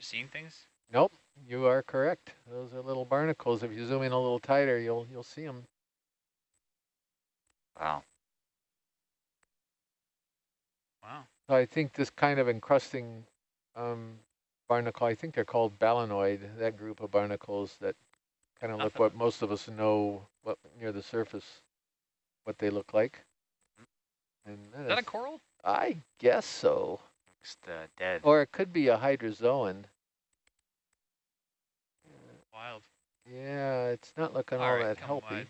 just seeing things? Nope, you are correct. Those are little barnacles. If you zoom in a little tighter, you'll you'll see them. Wow. Wow. So I think this kind of encrusting um, barnacle, I think they're called balanoid, that group of barnacles that kind of look what most of us know what near the surface, what they look like. And Is that a coral? I guess so. Looks uh, dead. Or it could be a hydrozoan. Wild. Yeah, it's not looking all, All right, that healthy. wide.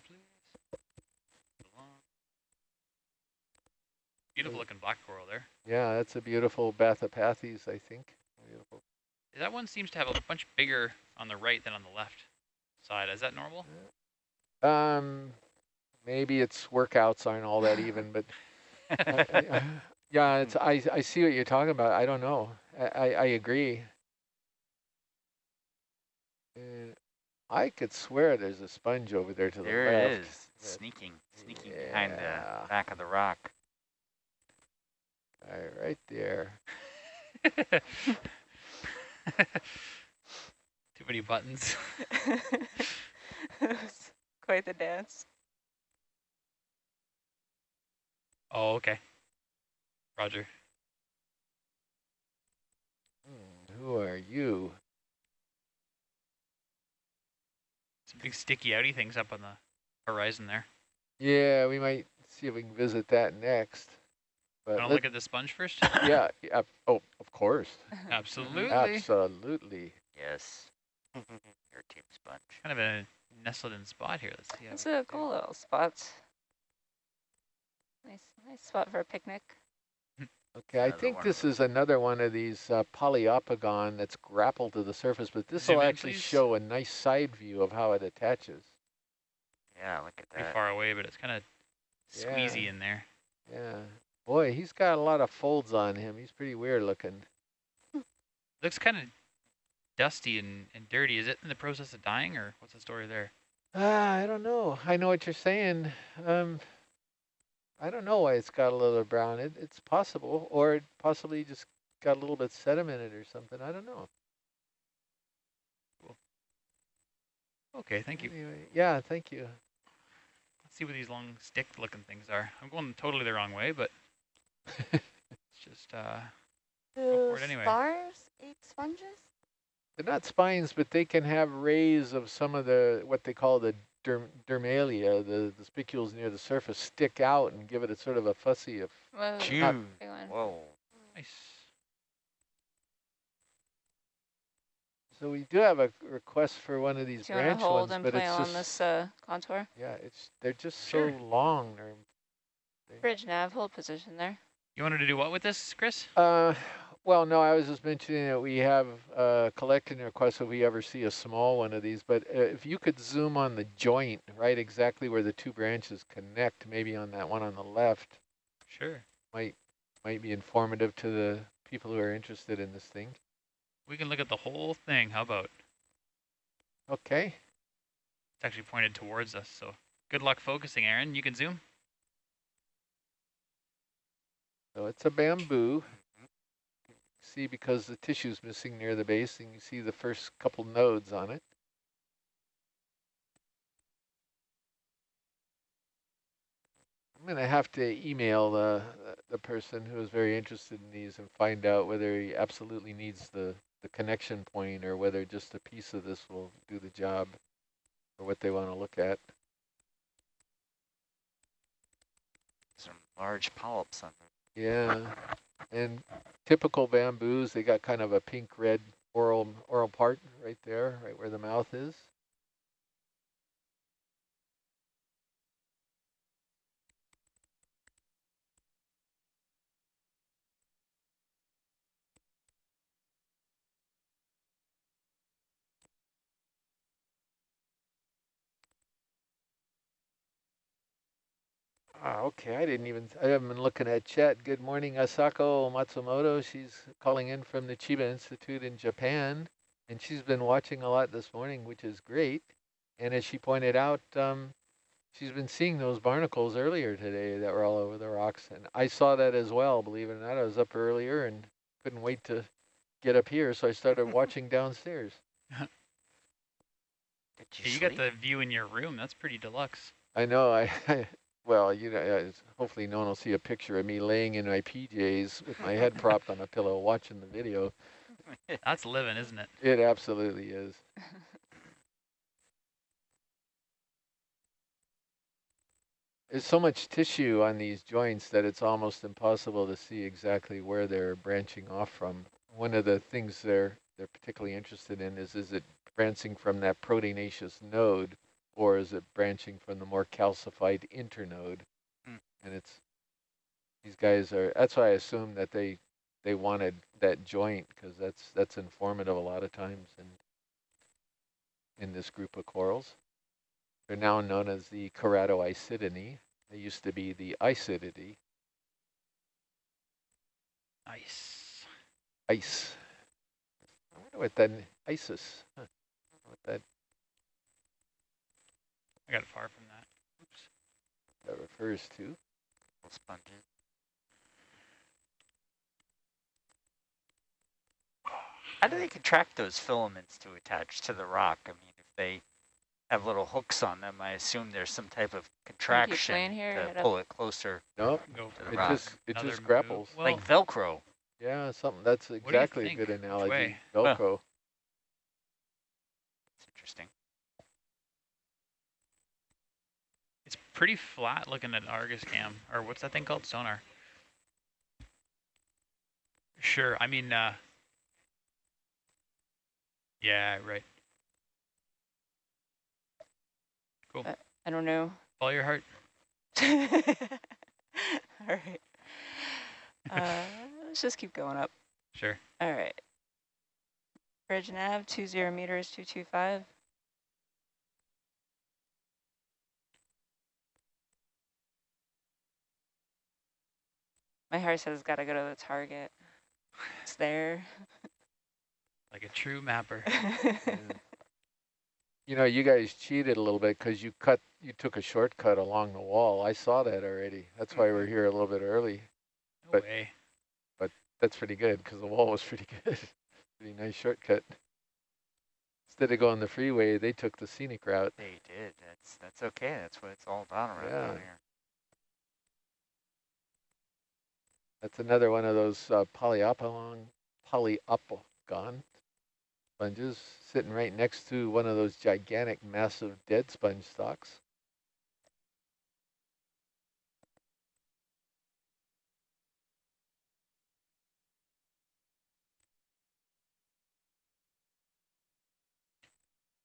Beautiful looking black coral there. Yeah, that's a beautiful Bathypathes, I think. Beautiful. That one seems to have a bunch bigger on the right than on the left side. Is that normal? Um, maybe its workouts aren't all that even, but uh, uh, yeah, it's I I see what you're talking about. I don't know. I I, I agree. Uh, I could swear there's a sponge over there to There the left. it is, but- sneaking, sneaking behind the back of the rock. All right, right there. Too many buttons. Quite the dance. Oh, okay. Roger. Hmm, who are you? Some big sticky outy things up on the horizon there. Yeah, we might see if we can visit that next. But Want to look at the sponge first? yeah, yeah, oh, of course. Absolutely. Absolutely. Yes. Your team sponge. Kind of a nestled in spot here. Let's see. It's we a do. cool little spot. Nice, nice spot for a picnic. Okay, I Another think this is another one of these uh, Poliopogon that's grappled to the surface, but this will in, actually please. show a nice side view of how it attaches. Yeah, look at that. Pretty far away, but it's kind of Yeah. squeezy in there. Yeah. Boy, he's got a lot of folds on him. He's pretty weird looking. Looks kind of dusty and, and dirty. Is it in the process of dying, or what's the story there? Ah, I don't know. I know what you're saying. Um, I don't know why it's got a little brown. It, it's possible, or it possibly just got a little bit sedimented or something. I don't know. Cool. Okay, thank you. Anyway, yeah, thank you. Let's see what these long stick-looking things are. I'm going totally the wrong way, but it's just uh, Go for it anyway. Spars eat sponges? They're not spines, but they can have rays of some of the, what they call the derm, dermalia, the, the spicules near the surface, stick out and give it a sort of a fussy of, Whoa, Chew. Whoa. nice. so we do have a request for one of these Do you want branch to hold ones, and but play it's along just, this uh, contour? yeah, it's, they're just Sure. so long. They're, Bridge nav, hold position there. You wanted to do what with this, Chris? Uh, well, no, I was just mentioning that we have uh, collecting requests if we ever see a small one of these. But uh, if you could zoom on the joint, right, exactly where the two branches connect, maybe on that one on the left, Sure. might might be informative to the people who are interested in this thing. We can look at the whole thing. How about? Okay. It's actually pointed towards us, so good luck focusing, Aaron. You can zoom. So it's a bamboo. See, because the tissue's missing near the base, and you see the first couple nodes on it. I'm going to have to email the, the person who is very interested in these and find out whether he absolutely needs the, the connection point or whether just a piece of this will do the job or what they want to look at. Some large polyps on them. Yeah, and typical bamboos, they got kind of a pink red oral oral part right there, right where the mouth is. Ah, okay, I didn't even, I haven't been looking at chat. Good morning, Asako Matsumoto. She's calling in from the Chiba Institute in Japan, and she's been watching a lot this morning, which is great. And as she pointed out, um, she's been seeing those barnacles earlier today that were all over the rocks. And I saw that as well, believe it or not. I was up earlier and couldn't wait to get up here, so I started watching downstairs. Did you, Yeah, you got the view in your room. That's pretty deluxe. I know. I well, you know, uh, hopefully no one will see a picture of me laying in my PJs with my head propped on a pillow watching the video. That's living, isn't it? It absolutely is. There's so much tissue on these joints that it's almost impossible to see exactly where they're branching off from. One of the things they're they're particularly interested in is is it branching from that proteinaceous node or is it branching from the more calcified internode? Hmm. And it's these guys are that's why I assume that they they wanted that joint because that's that's informative a lot of times in in this group of corals. They're now known as the Keratoisidinae. They used to be the Isididae, Ice. ice. I wonder what that ISIS. Huh. What that I got far from that. Oops. that refers to. Sponges. How do they contract those filaments to attach to the rock? I mean, if they have little hooks on them, I assume there's some type of contraction here, to hit up. pull it closer, No, Go the it rock. just it another just grapples. Well, like Velcro. Yeah, something that's exactly a good analogy. way? Velcro. It's interesting. it's pretty flat looking at Argus cam, or what's that thing called? Sonar. Sure. I mean, uh, yeah, right. Cool. Uh, I don't know. Follow your heart. All right. Uh, let's just keep going up. Sure. All right. Bridge nav, 20 meters, 225. My heart says it's gotta go to the target. It's there. Like a true mapper. Yeah. You know, you guys cheated a little bit because you cut, you took a shortcut along the wall. I saw that already. That's why we're mm-hmm. here a little bit early. No But- way. But that's pretty good because the wall was pretty good. pretty nice shortcut. Instead of going the freeway, they took the scenic route. They did. That's that's okay. That's what it's all about around Yeah. here. That's another one of those uh, polyopilon, Poliopogon sponges sitting right next to one of those gigantic, massive dead sponge stalks.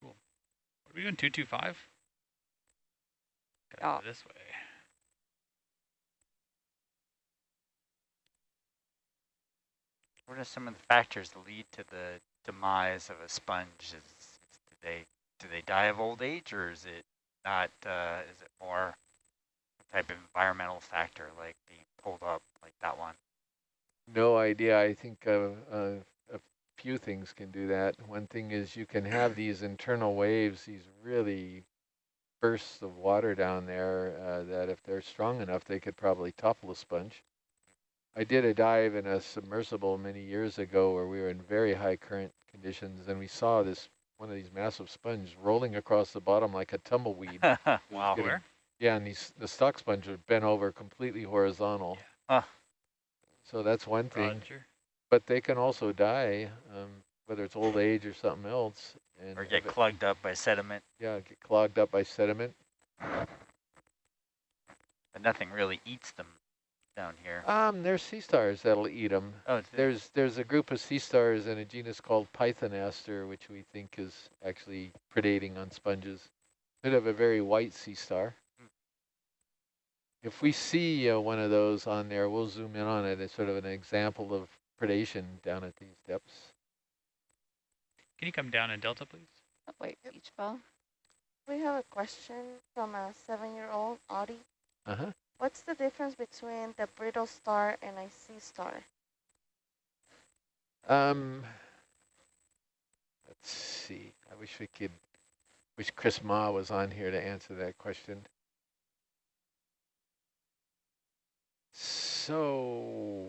What are we doing? 225? Gotta Yeah. this way. What are some of the factors that lead to the demise of a sponge? Is, do they do they die of old age, or is it not? Uh, is it more a type of environmental factor, like being pulled up, like that one? No idea. I think uh, uh, a few things can do that. One thing is you can have these internal waves, these really bursts of water down there uh, that if they're strong enough, they could probably topple a sponge. I did a dive in a submersible many years ago where we were in very high current conditions and we saw this one of these massive sponges rolling across the bottom like a tumbleweed. wow. getting-? Yeah, and these the stock sponge are bent over completely horizontal. Huh. So that's one thing. Roger. But they can also die, um, whether it's old age or something else. And Or get if it- clogged up by sediment, yeah, get clogged up by sediment. but nothing really eats them down here. Um, there's sea stars that'll eat them. Oh, There's there's a group of sea stars in a genus called Pythonaster, which we think is actually predating on sponges. Bit of a very white sea star. Hmm. If we see uh, one of those on there, we'll zoom in on it as sort of an example of predation down at these depths. Can you come down in Delta, please? Oh, wait, beach ball. We have a question from a seven-year-old, Audie. Uh-huh. What's the difference between the brittle star and a sea star? Um, let's see. I wish we could, wish Chris Mah was on here to answer that question. So,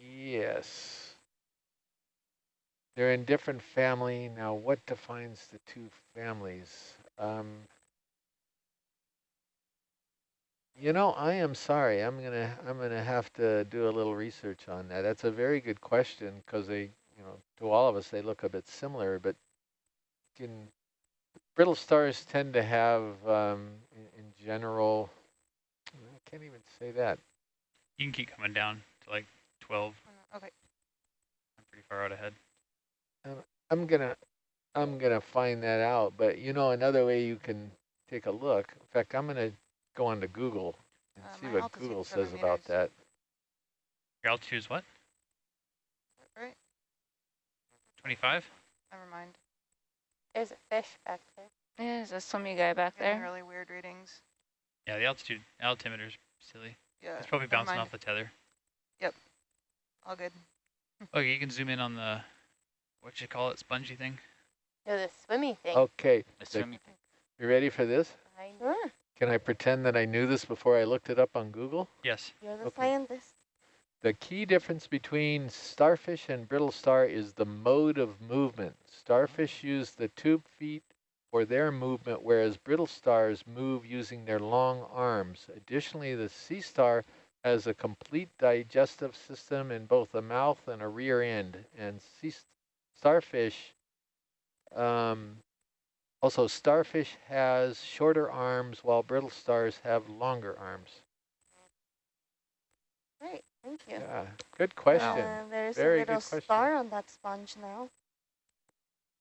yes. They're in different family. Now, what defines the two families? Um, you know, I am sorry. I'm gonna I'm gonna have to do a little research on that. That's a very good question because they, you know, to all of us they look a bit similar, but can brittle stars tend to have, um, in, in general, I can't even say that. You can keep coming down to like 12. Okay. I'm pretty far out ahead. I'm gonna I'm gonna find that out. But you know, another way you can take a look. In fact, I'm gonna go on to Google and Uh, see what Google seven says about meters. that. I'll choose what? Right, 25? never mind. There's a fish back there. Yeah, there's a swimmy guy back there. really weird readings. Yeah, the altitude altimeter's silly. Yeah. It's probably bouncing mind. off the tether. Yep. All good. Okay, you can zoom in on the, what you call it, spongy thing? No, the swimmy thing. Okay, The The- swimming thing. you ready for this? behind you. Hmm. Can I pretend that I knew this before I looked it up on Google? Yes. You're the Okay. scientist. The key difference between starfish and brittle star is the mode of movement. Starfish use the tube feet for their movement, whereas brittle stars move using their long arms. Additionally, the sea star has a complete digestive system in both a mouth and a rear end. And sea starfish, um, also starfish has shorter arms while brittle stars have longer arms. Great, thank you. Yeah, good question. Uh, there's Very a little star on that sponge now.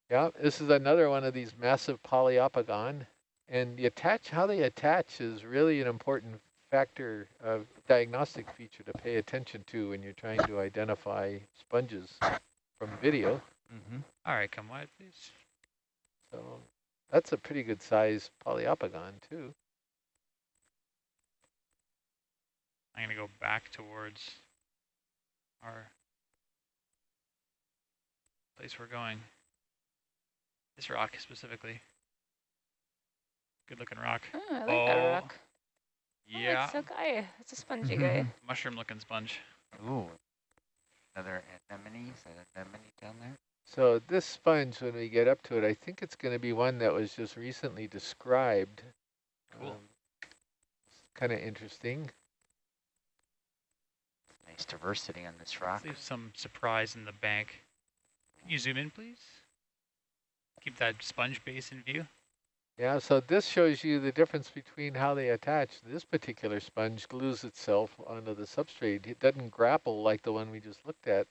Yeah, this is another one of these massive Poliopogon. And the attach, how they attach is really an important factor of diagnostic feature to pay attention to when you're trying to identify sponges from video. Mm-hmm. All right, come wide, please. So that's a pretty good size Poliopogon too. I'm going to go back towards our place we're going. This rock specifically. Good looking rock. Oh, I like that Oh, rock. Oh, Yeah. it's a guy. It's a spongy guy. Mm-hmm. Mushroom looking sponge. Ooh. Another anemone. Is that anemone down there? So this sponge, when we get up to it, I think it's going to be one that was just recently described. Cool. Um, kind of interesting. Nice diversity on this rock. Let's leave some surprise in the bank. Can you zoom in, please? Keep that sponge base in view. Yeah, so this shows you the difference between how they attach. This particular sponge glues itself onto the substrate. It doesn't grapple like the one we just looked at.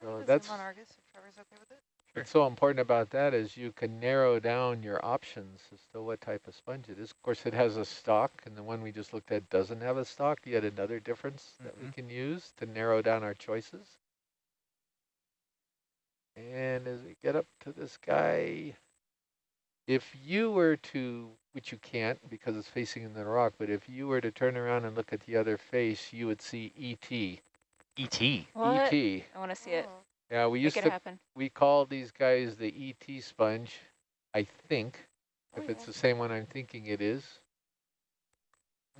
So Just that's Argus if Trevor's okay with it. what's so important about that is you can narrow down your options as to what type of sponge it is. Of course, it has a stalk, and the one we just looked at doesn't have a stalk. Yet another difference that we Mhm. can use to narrow down our choices. And as we get up to this guy, if you were to, which you can't because it's facing in the rock, but if you were to turn around and look at the other face, you would see ET. E.T. What? ET. I want to see it. Oh, Yeah, we Make used it to, happen. we call these guys the ET sponge, I think, Oh, if it's yeah. the same one I'm thinking it is.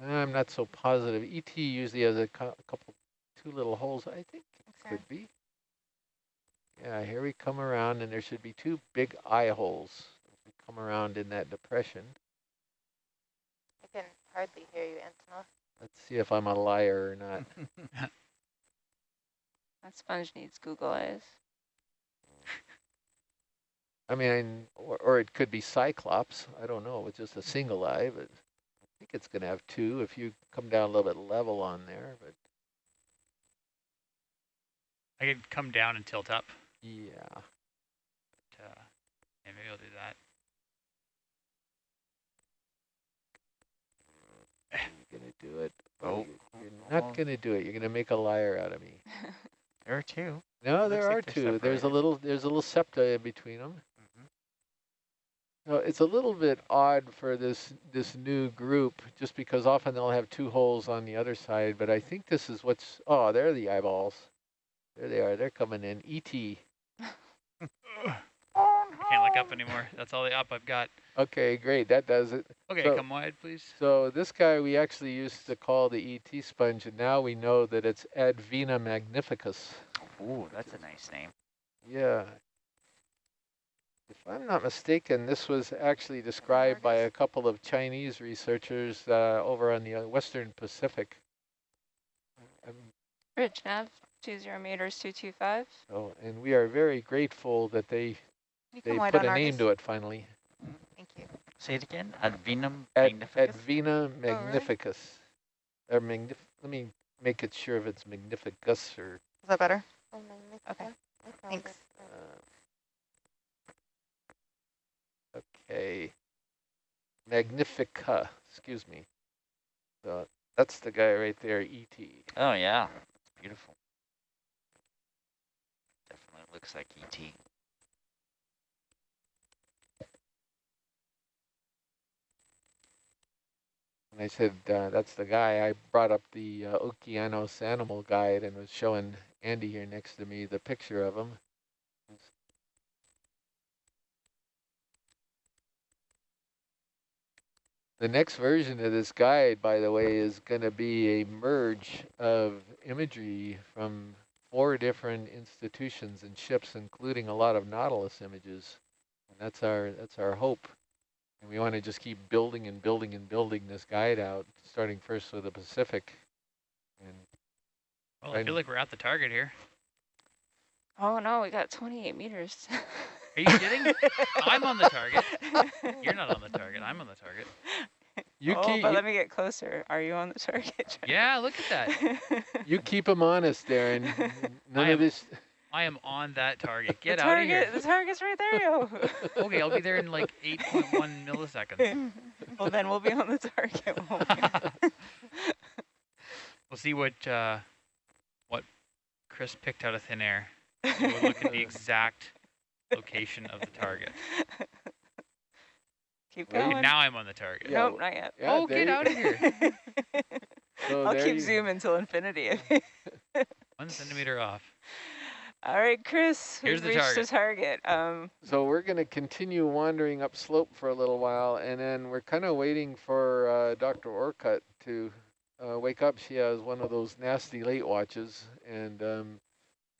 I'm not so positive. ET usually has a cou- couple, two little holes, I think it Okay. could be. Yeah, here we come around and there should be two big eye holes. as We come around in that depression. I can hardly hear you, Antonov. Let's see if I'm a liar or not. That sponge needs Google eyes. I mean, or, or it could be Cyclops. I don't know. It's just a single eye, but I think it's going to have two if you come down a little bit level on there. But I could come down and tilt up. yeah, But, uh, yeah, maybe I'll do that. you're going to do it. Oh, you're, you're not going to do it. You're going to make a liar out of me. There are two. No, Looks there are they're two. There's a little. There's a little septa in between them. Mhm. No, it's a little bit odd for this this new group, just because often they'll have two holes on the other side. But I think this is what's. Oh, there are the eyeballs. There they are. They're coming in. E ET. I can't look up anymore. That's all the up I've got. Okay, great. That does it. Okay, So- come wide, please. So this guy we actually used to call the ET sponge, and now we know that it's Advhena magnificus. Ooh, that's a nice name. Yeah. If I'm not mistaken, this was actually described by a couple of Chinese researchers uh, over on the uh, Western Pacific. Um, Ridge nav, two zero meters, two two five. so, and we are very grateful that they, You they put a name to it finally. Thank you. Say it again. Advenum Ad, magnificus. Advhena really? magnificus. Or magnif let me make it sure if it's magnificus or Is that better? Oh, Okay. Thanks. uh, okay. Magnifica, excuse me. So that's the guy right there, E ET. Oh yeah, it's beautiful. Definitely looks like E ET. And I said, uh, that's the guy. I brought up the uh, Okeanos Animal Guide and was showing Andy here next to me the picture of him. The next version of this guide, by the way, is going to be a merge of imagery from four different institutions and ships, including a lot of Nautilus images. And that's our that's our hope. And we want to just keep building and building and building this guide out, starting first with the Pacific. And Well, I feel like we're at the target here. Oh no, we got twenty eight meters. Are you kidding? I'm on the target. You're not on the target. I'm on the target. you oh, keep but you, let me get closer. Are you on the target? Yeah, look at that. you keep them honest, Darren. None I of am- this. I am on that target. Get the out of here. The target's right there, yo. Okay, I'll be there in like 8.1 milliseconds. well, then we'll be on the target. won't we? We'll see what uh, what Chris picked out of thin air. We'll look at the exact location of the target. Keep Well, Okay, going. now I'm on the target. Yeah, nope, not yet. Yeah, oh, get out of here. So I'll keep you- zooming till infinity. One centimeter off. All right, Chris, Here's we've the reached the target. Um, So we're going to continue wandering up slope for a little while, and then we're kind of waiting for uh, Dr. Orcutt to uh, wake up. She has one of those nasty late watches, and um,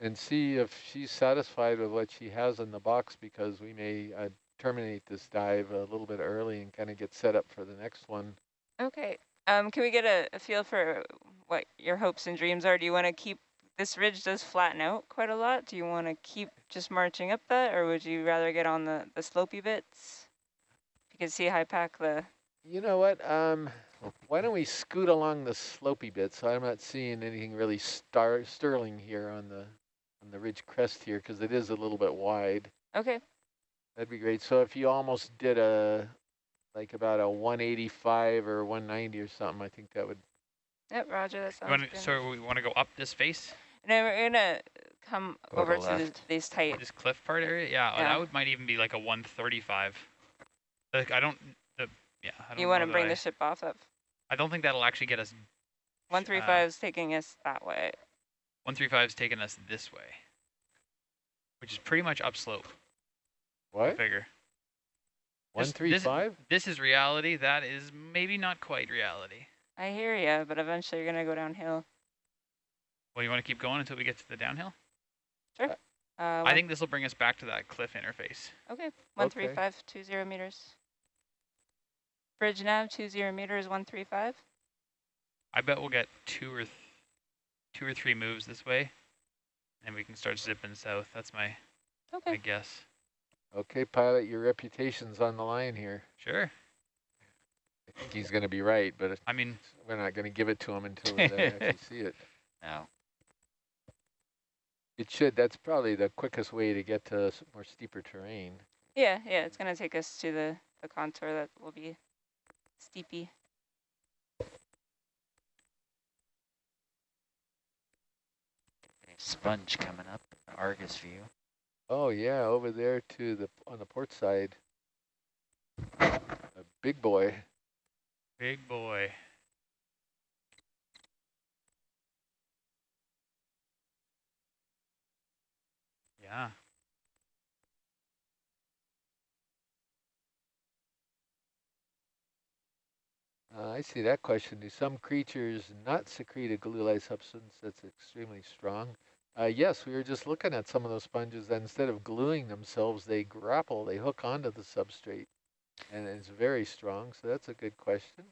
and see if she's satisfied with what she has in the box, because we may uh, terminate this dive a little bit early and kind of get set up for the next one. okay. Um, can we get a, a feel for what your hopes and dreams are? Do you want to keep this ridge does flatten out quite a lot? Do you want to keep just marching up that, or would you rather get on the the slopey bits? You can see high pack the. You know what? Um, why don't we scoot along the slopey bit? So I'm not seeing anything really star sterling here on the on the ridge crest here because it is a little bit wide. Okay. That'd be great. So if you almost did a like about a 185 or 190 or something, I think that would. Yep, Roger. That You sounds wanna, good. so we want to go up this face, No, we're gonna come Go over to the, left. these tight. this cliff part area. Yeah, oh, Yeah. that would might even be like a 135. Like I don't. The yeah. I don't You want to that bring I, the ship off of I don't think that'll actually get us. Uh, one three five is taking us that way. 135 is taking us this way, which is pretty much upslope. I What? figure. One This- three this- five? This is reality. That is maybe not quite reality. I hear ya, but eventually you're gonna go downhill. Well, you want to keep going until we get to the downhill? Uh, I think this will bring us back to that cliff interface. okay. One three five two zero meters. Bridge nav two zero meters one three five. I bet we'll get two or th two or three moves this way, and we can start zipping south. That's my my Okay. guess. Okay, pilot, your reputation's on the line here. Sure. I think he's going to be right, but I mean, we're not going to give it to him until we actually see it. No. It should. That's probably the quickest way to get to s- more steeper terrain. Yeah, yeah. It's gonna take us to the the contour that will be steepy. Sponge coming up, Argus view. Oh yeah, over there to the on the port side. A big boy. big boy. Yeah. Uh, I see that question. Do some creatures not secrete a glue-like substance that's extremely strong? Uh, yes, we were just looking at some of those sponges that instead of gluing themselves, they grapple, they hook onto the substrate. And it's very strong, so that's a good question.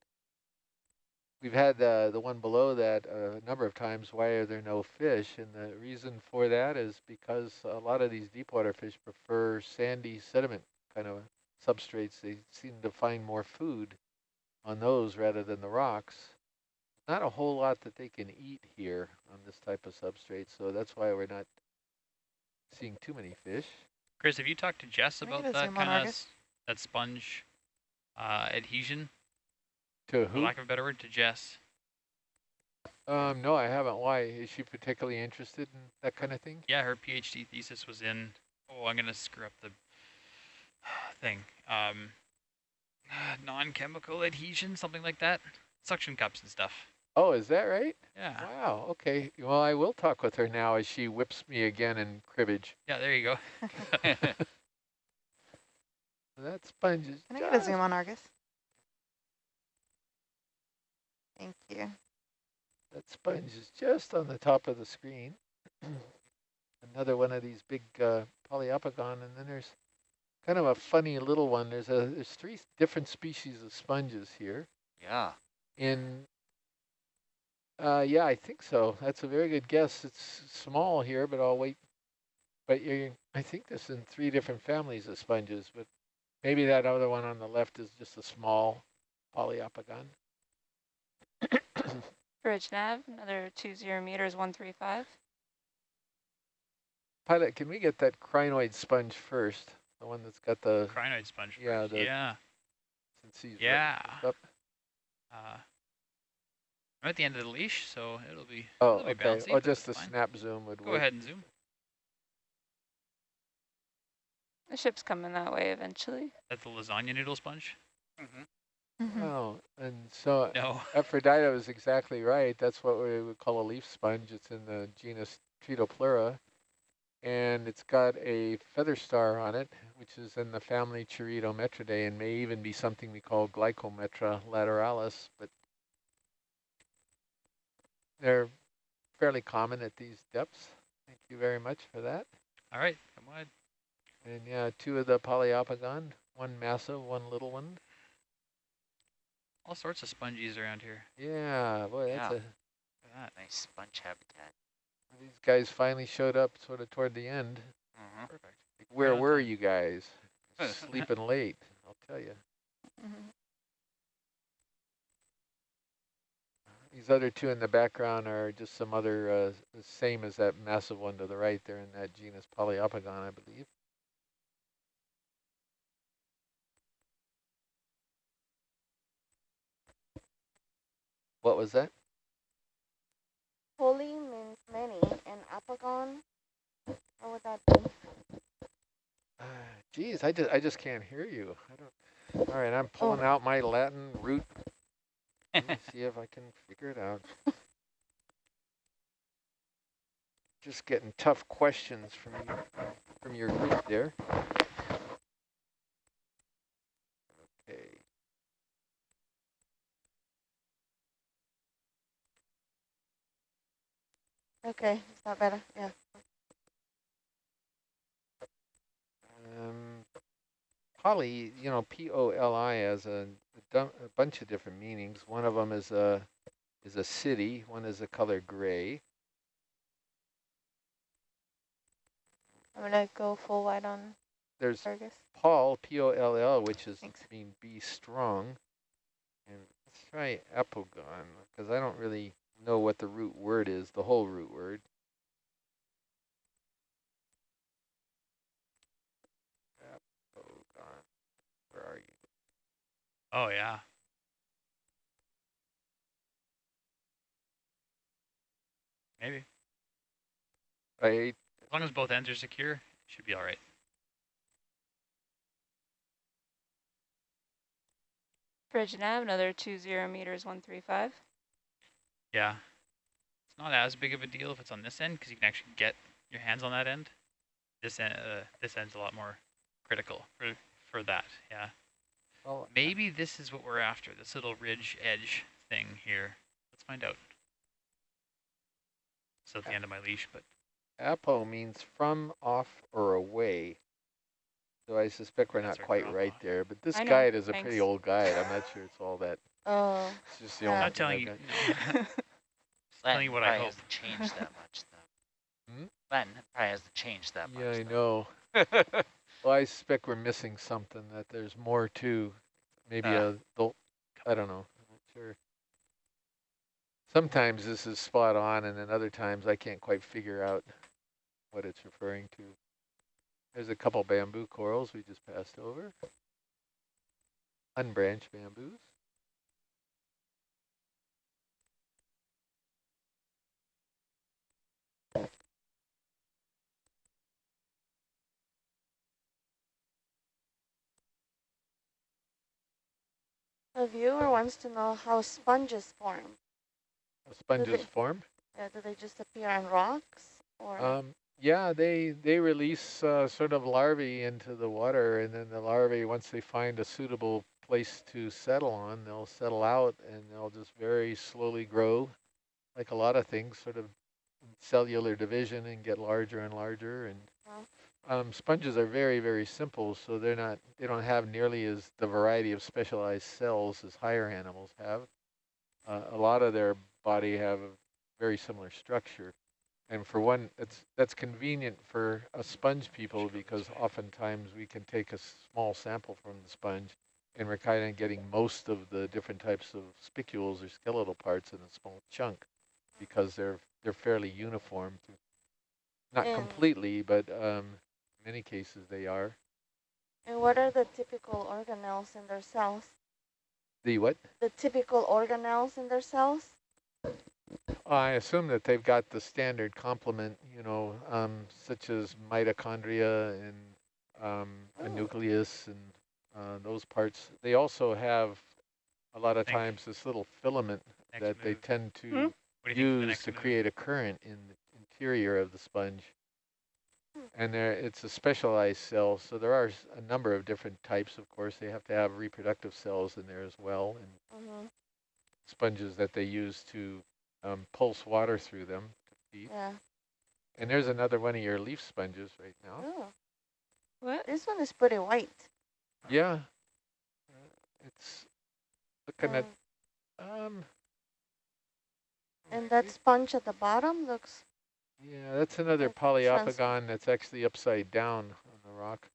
We've had uh, the one below that uh, a number of times, why are there no fish? And the reason for that is because a lot of these deep water fish prefer sandy sediment kind of substrates. They seem to find more food on those rather than the rocks. Not a whole lot that they can eat here on this type of substrate, so that's why we're not seeing too many fish. Chris, have you talked to Jess about that kind of that sponge uh, adhesion, To for who? lack of a better word, to Jess? Um, no, I haven't. Why? Is she particularly interested in that kind of thing? Yeah, her PhD thesis was in. Oh, I'm gonna screw up the thing. Um, non-chemical adhesion, something like that. Suction cups and stuff. Oh, is that right? Yeah. Wow, okay. Well, I will talk with her now as she whips me again in cribbage. Yeah, there you go. That sponge is Can I get a zoom on Argus? Thank you. That sponge is just on the top of the screen. Another one of these big uh, Poliopogon, and then there's kind of a funny little one. There's a there's three different species of sponges here. Yeah. In uh, yeah, I think so. That's a very good guess. It's small here, but I'll wait. But you, I think there's in three different families of sponges, but maybe that other one on the left is just a small Poliopogon. Bridge nav, another two zero meters, one three five. Pilot, can we get that crinoid sponge first? The one that's got the Crinoid sponge. Yeah, first. the- yeah. since he's Yeah. Up. Uh, I'm at the end of the leash, so it'll be. Oh, it'll be okay. bouncy, Oh, just the fine. snap zoom would Go work. ahead and zoom. The ship's coming that way eventually. That's the lasagna noodle sponge. Mm-hmm. Mhm. Oh, and so No. Aphrodite was exactly right. That's what we would call a leaf sponge. It's in the genus Tretopleura, and it's got a feather star on it, which is in the family Charitometridae, and may even be something we call Glyptometra lateralis. But they're fairly common at these depths. Thank you very much for that. All right, come on. And yeah, two of the Poliopogon, one massive, one little one. All sorts of sponges around here. Yeah, boy, that's Yeah. a Look at that. Nice sponge habitat. These guys finally showed up sort of toward the end. Mm-hmm. Perfect. Like, Where on were you guys? Sleeping late, I'll tell you. Mhm. These other two in the background are just some other, uh, the same as that massive one to the right. They're in that genus Poliopogon, I believe. What was that? Holy means many, and apogon, what would that be? Uh, geez, I just, I just can't hear you. I don't. All right, I'm pulling out my Latin root. Let me see if I can figure it out. Just getting tough questions from you, from your group there. Okay, is that better? Yeah. Um, poly, you know, P-O-L-I has a, a, a bunch of different meanings. One of them is a is a city. One is the color gray. I'm gonna go full white on There's Argus. Paul, P-O-L-L, which is Thanks. mean be strong. And let's try apogon, because I don't really know what the root word is, the whole root word. Where are you? Oh yeah. Maybe. I As long as both ends are secure, it should be all right. Bridge nav, another two zero meters, one three five. Yeah. It's not as big of a deal if it's on this end because you can actually get your hands on that end. This end, uh, this end's a lot more critical for for that. Yeah. well, Maybe this is what we're after. This little ridge edge thing here. Let's find out. It's at the end of my leash, but Apo means from, off, or away. So I suspect we're not quite right off. there, but this guide is a pretty old guide. I'm not sure it's all that, Oh, it's just the Yeah. only I'm not telling you. no. telling you what I probably hope. hasn't changed that much though. Hmm? Latin probably hasn't changed that much. Yeah, I though. know. Well, I suspect we're missing something, that there's more to, maybe Ah. a, I don't know, I'm not sure. Sometimes this is spot on and then other times I can't quite figure out what it's referring to. There's a couple bamboo corals we just passed over. Unbranched bamboos. A viewer wants to know how sponges form. Sponges they- form. Yeah, do they just appear on rocks or? Um, yeah, they they release uh, sort of larvae into the water, and then the larvae, once they find a suitable place to settle on, they'll settle out, and they'll just very slowly grow, like a lot of things, sort of cellular division, and get larger and larger. And um, sponges are very very simple, so they're not they don't have nearly as the variety of specialized cells as higher animals have. Uh, a lot of their body have a very similar structure. And for one, it's that's convenient for us sponge people because oftentimes we can take a small sample from the sponge and we're kind of getting most of the different types of spicules or skeletal parts in a small chunk because they're they're fairly uniform. Not And- completely, but um, many cases they are. and what are the typical organelles in their cells? The what? The typical organelles in their cells? I assume that they've got the standard complement, you know, um, such as mitochondria and um, a Oh. nucleus and uh, those parts. They also have a lot of Think. times this little filament Next that they tend to Hmm? What do you think for the use next to move? create a current in the interior of the sponge. Hmm. And there, it's a specialized cell, so there are a number of different types. Of course, they have to have reproductive cells in there as well, and Mm-hmm. sponges that they use to um, pulse water through them to feed. Yeah. And there's another one of your leaf sponges right now. Oh, what? this one is pretty white. Yeah. Uh, It's looking Um, at, um. And that sponge at the bottom looks, Yeah, that's another That's Poliopogon that's actually upside down on the rock.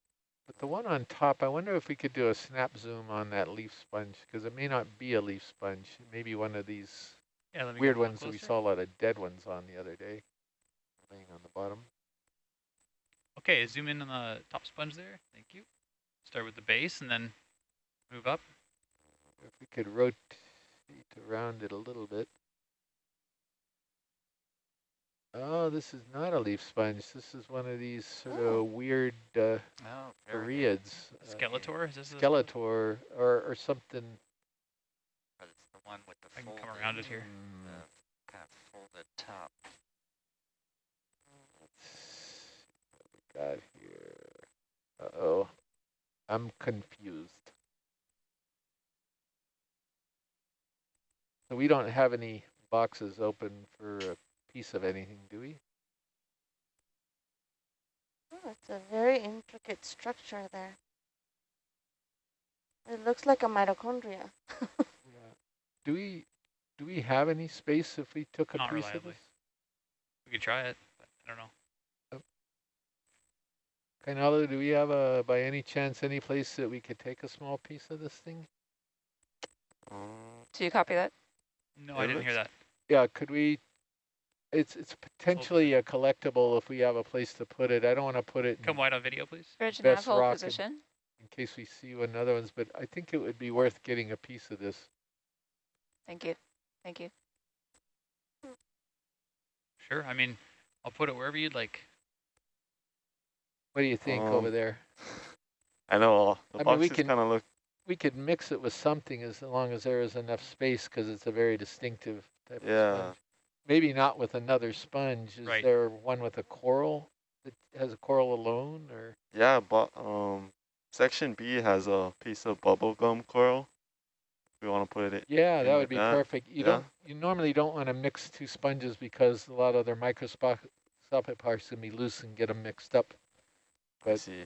But the one on top, I wonder if we could do a snap zoom on that leaf sponge, because it may not be a leaf sponge. It may be one of these Yeah, let me get weird ones that we saw a lot of dead ones on the other day, laying on the bottom. Okay, zoom in on the top sponge there. Thank you. Start with the base and then move up. If we could rotate around it a little bit. Oh, this is not a leaf sponge. This is one of these sort Oh. of weird uh, Oh, very uh, Skeletor, is this the- Skeletor or, or something. But it's the one with the I can come around it here. Mm. The kind of folded top. Let's see what we got here. Uh-oh. I'm confused. So we don't have any boxes open for a piece of anything, do we? oh, it's a very intricate structure there. It looks like a mitochondria. Yeah. Do we do we have any space if we took a Not piece reliably. of this? We could try it, but I don't know. Kainalo, do we have a by any chance any place that we could take a small piece of this thing? Mm. Do you copy that? No, I didn't hear that. Yeah, could we? It's it's potentially a collectible if we have a place to put it. I don't want to put it in, Come wide on video, please. Bridge Best nav rock in- position. in case we see one other ones, but I think it would be worth getting a piece of this. Thank you. Thank you. Sure. I mean, I'll put it wherever you'd like. What do you think over Um, there? I know the I mean, we boxes can- kind of look. We could mix it with something as long as there is enough space because it's a very distinctive type Yeah. of sponge. Maybe not with another sponge. Is Right. there one with a coral that has a coral alone or? Yeah, but um, section B has a piece of bubble gum coral. We want to put it. Yeah, that would be that, perfect. You yeah. don't, you normally don't want to mix two sponges because a lot of their microscopic Sapit parts can be loose and get them mixed up. I But see.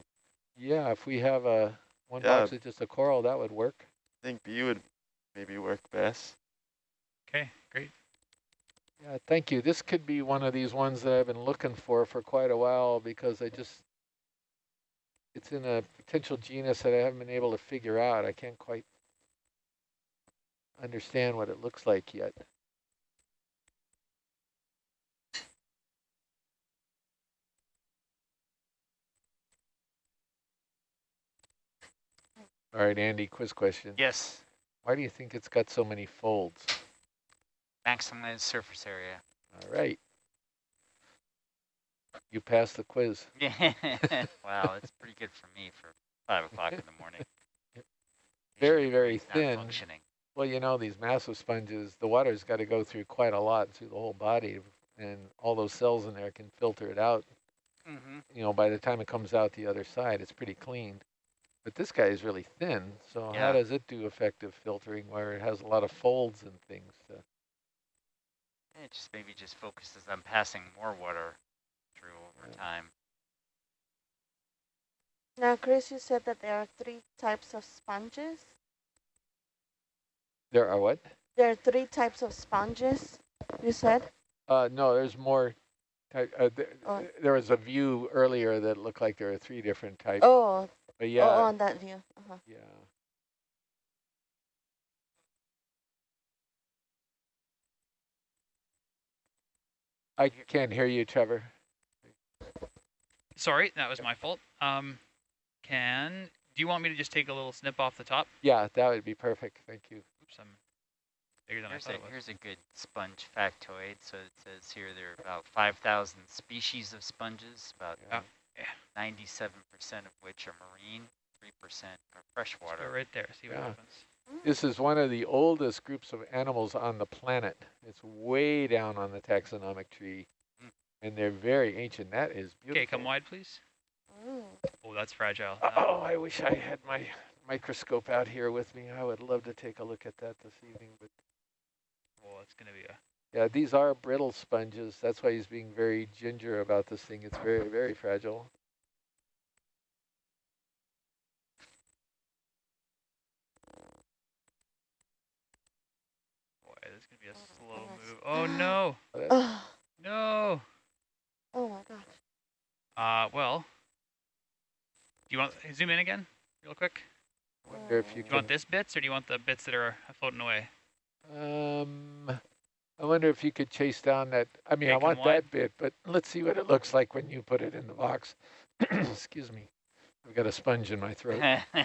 yeah, if we have a one Yeah. box with just a coral, that would work. I think B would maybe work best. Okay, great. Yeah, thank you. This could be one of these ones that I've been looking for for quite a while because I just, it's in a potential genus that I haven't been able to figure out. I can't quite understand what it looks like yet. All right, Andy, quiz question. Yes, Why do you think it's got so many folds? Maximize surface area. All right. You passed the quiz. Yeah. wow, it's pretty good for me for five o'clock in the morning. Very, very thin. Functioning. Well, you know, these massive sponges, the water's got to go through quite a lot through the whole body, and all those cells in there can filter it out. Mm-hmm. You know, by the time it comes out the other side, it's pretty clean. But this guy is really thin, so Yeah. how does it do effective filtering where it has a lot of folds and things? To, It just maybe just focuses on passing more water through over time. Now, Chris, you said that there are three types of sponges. there are what? There are three types of sponges, you said? Uh, no, there's more. Uh, th Oh. There was a view earlier that looked like there are three different types. Oh, but yeah. yeah, oh, on that view. Uh-huh. yeah. I can't hear you, Trevor. Sorry, that was my fault. Um, can, do you want me to just take a little snip off the top? Yeah, that would be perfect. Thank you. Oops, I'm bigger than Here's I thought a, it was. here's a good sponge factoid. So it says here there are about 5,000 species of sponges, about 97% of which are marine, 3% are Just go freshwater. right there, see what Yeah. happens. This is one of the oldest groups of animals on the planet. It's way down on the taxonomic tree, Mm. and they're very ancient. That is beautiful. Okay, come wide, please. Mm. Oh, that's fragile. Oh, I wish I had my microscope out here with me. I would love to take a look at that this evening. But Oh, it's gonna be a. yeah, these are brittle sponges. That's why he's being very ginger about this thing. It's very, very fragile. Boy, this is gonna be a slow goodness. move. Oh no, no. oh my gosh. Uh, well. Do you want zoom in again, real quick? I wonder if you Do you want this bits or do you want the bits that are floating away? Um, I wonder if you could chase down that. I mean, I want wide. that bit, but let's see what it looks like when you put it in the box. Excuse me. I've got a sponge in my throat.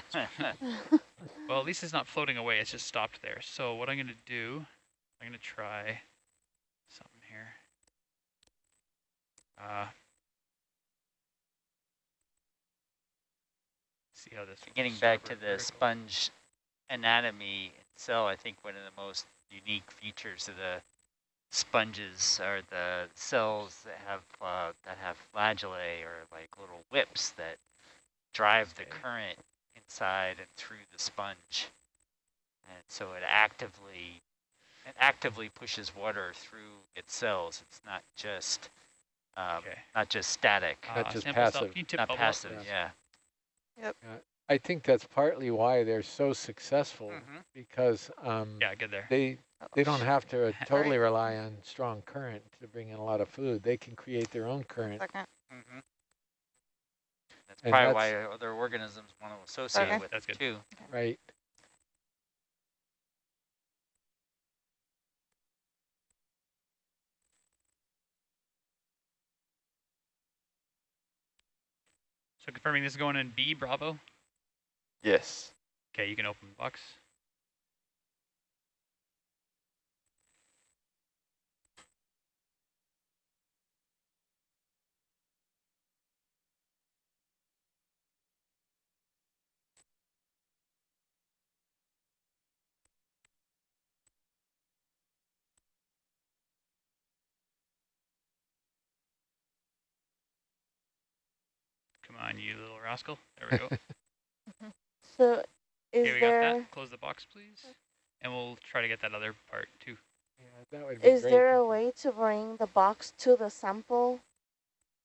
Well, at least it's not floating away. It's just stopped there. So what I'm gonna do, I'm gonna try something here. Uh, see how this. Getting back to the sponge anatomy itself, I think one of the most unique features of the sponges are the cells that have uh, that have flagellae or like little whips that drive the current inside and through the sponge, and so it actively it actively pushes water through its cells. It's not just um, Okay. not just static, Not Uh, just passive. Can you tip not bubble up, passive. please? Yeah. I think that's partly why they're so successful Mhm. because um, Yeah, good there. they they don't have to totally Right. rely on strong current to bring in a lot of food. They can create their own current. Second. Mm-hmm. That's And probably that's- why other organisms want to associate Okay. with That's it good. too. Right. So confirming this is going in B, Bravo. Yes. Okay, you can open the box. Come on, you little rascal. There we go. So is okay, we got that. Close the box, please. And we'll try to get that other part too. Yeah, that would be is great. there a way to bring the box to the sample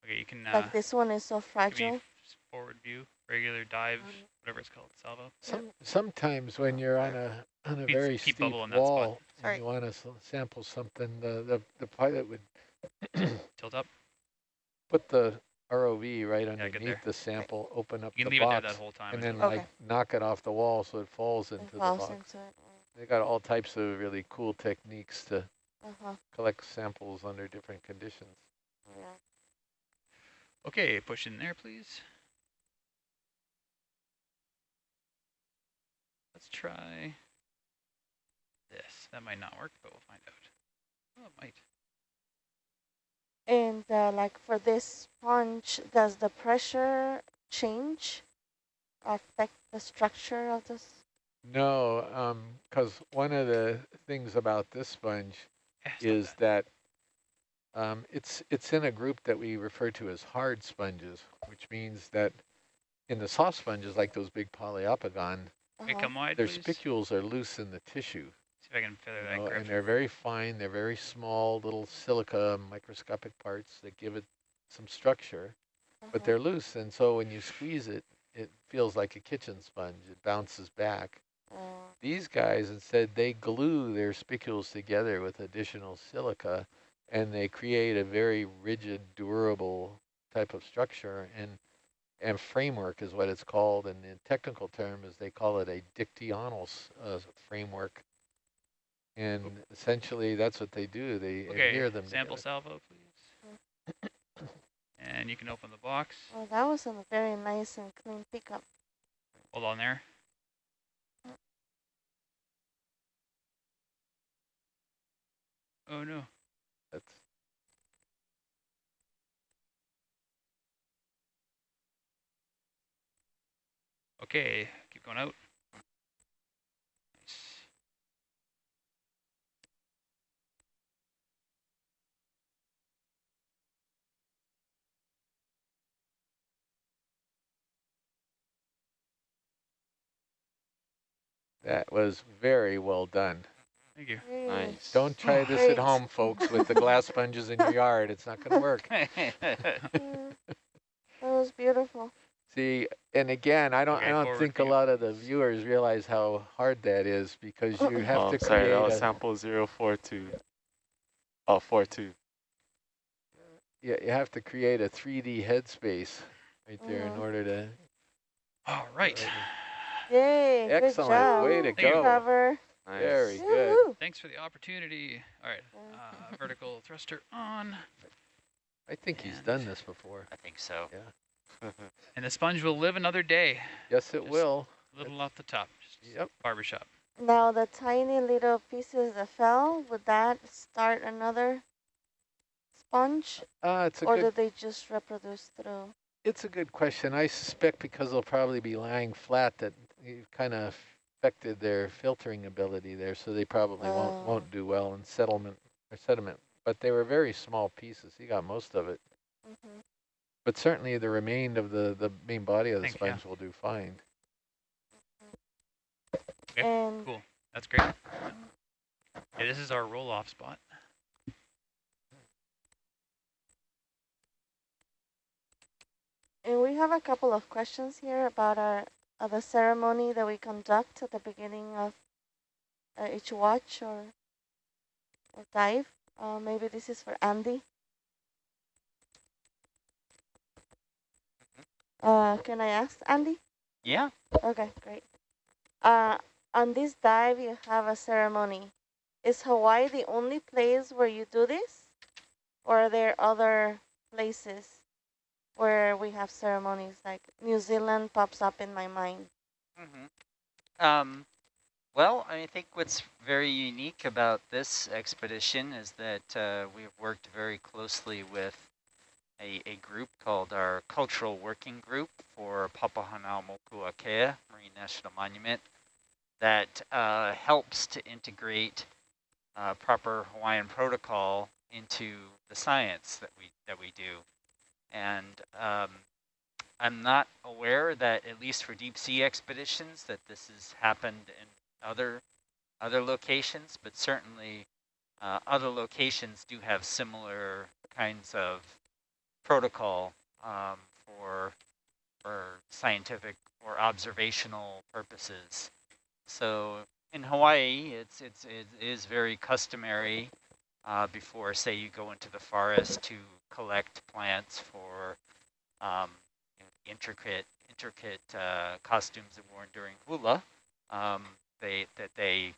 Okay, you can uh, like this one is so fragile. f- forward view, regular dive, Um, whatever it's called, salvo. Some, sometimes when you're on a on a Keep- very keep steep bubble in that spot. wall and Sorry. you want to sample something, the, the the pilot would Tilt up. put the ROV right underneath there. the sample, open up You the leave it there box, that whole time. and then. Okay. like knock it off the wall so it falls It into the falls box. into it. They got all types of really cool techniques to Uh-huh. collect samples under different conditions. Yeah. Okay, push in there, please. Let's try this. That might not work, but we'll find out. Oh, it might. And uh, like for this sponge, does the pressure change affect the structure of this? No, because one of the things about this sponge Yeah, is bad. that um, it's it's in a group that we refer to as hard sponges, which means that in the soft sponges, like those big Poliopogon, Uh-huh. come their please. spicules are loose in the tissue, See if I can feather you that know, and they're very fine. They're very small, little silica microscopic parts that give it some structure, but Uh-huh. they're loose, and so when you squeeze it, it feels like a kitchen sponge. It bounces back. Uh, These guys, instead, they glue their spicules together with additional silica, and they create a very rigid, durable type of structure. And and framework is what it's called. And the technical term is they call it a dictyonal uh, framework. And essentially, that's what they do. They Okay, adhere them sample together. salvo, please. and you can open the box. Oh, that was a very nice and clean pickup. Hold on there. Oh no. That's Okay, keep going out. That was very well done. Thank you. Nice. Don't try this Great. at home, folks, with the glass sponges in your yard. It's not going to work. Yeah. That was beautiful. See, and again, I don't, Okay, I don't forward think a lot of the viewers realize how hard that is because you have oh, to sorry, create that was a, sample 042. Oh, 42. yeah, you have to create a 3D headspace right there in Mhm. order to. All right. Yay, good Excellent, job. way to Thank you. go. Cover. Nice. Very good. Thanks for the opportunity. All right. Uh, vertical thruster on. I think he's done this before. I think so. Yeah. And the sponge will live another day. Yes, it Just- will. A little off the top. Just Yep. Barbershop. Now the tiny little pieces that fell, would that start another sponge? Uh, it's a Or good. did they just reproduce through? It's a good question. I suspect because they'll probably be lying flat that you kind of affected their filtering ability there, so they probably won't Oh. won't do well in settlement or sediment. But they were very small pieces. He got most of it. hmm But certainly the remain of the, the main body of the Think, yeah. sponge will do fine. Okay, And Cool. That's great. Yeah, this is our roll-off spot. And we have a couple of questions here about our uh, the ceremony that we conduct at the beginning of uh, each watch or, or dive. Uh, maybe this is for Andy. Uh, can I ask Andy? Yeah. Okay, great. Uh, on this dive, you have a ceremony. Is Hawaii the only place where you do this? Or are there other places where we have ceremonies? Like New Zealand pops up in my mind. hmm Um, well, I think what's very unique about this expedition is that uh, we've worked very closely with a, a group called our Cultural Working Group for Papahanaumokuakea Marine National Monument that uh, helps to integrate uh, proper Hawaiian protocol into the science that we that we do. And um, I'm not aware that, at least for deep sea expeditions, that this has happened in other other locations, but certainly uh, other locations do have similar kinds of protocol um, for for scientific or observational purposes. So in Hawaii, it's it's it is very customary uh, before, say, you go into the forest to collect plants for um, you know, intricate intricate uh, costumes worn during hula. Um, they that they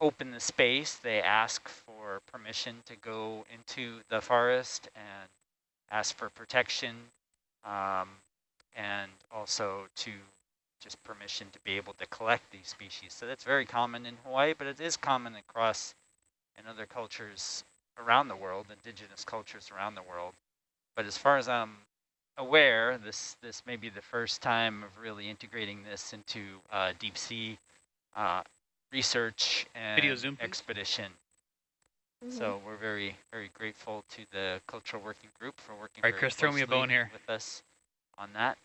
open the space, they ask for permission to go into the forest and ask for protection um, and also to just permission to be able to collect these species. So that's very common in Hawaii, but it is common across in other cultures around the world, indigenous cultures around the world. But as far as I'm aware, this this may be the first time of really integrating this into uh, deep sea uh, research and Video Zoom, please. expedition. Mhm. So we're very, very grateful to the cultural working group for working All right, very Chris, throw me a bone here. with us on that.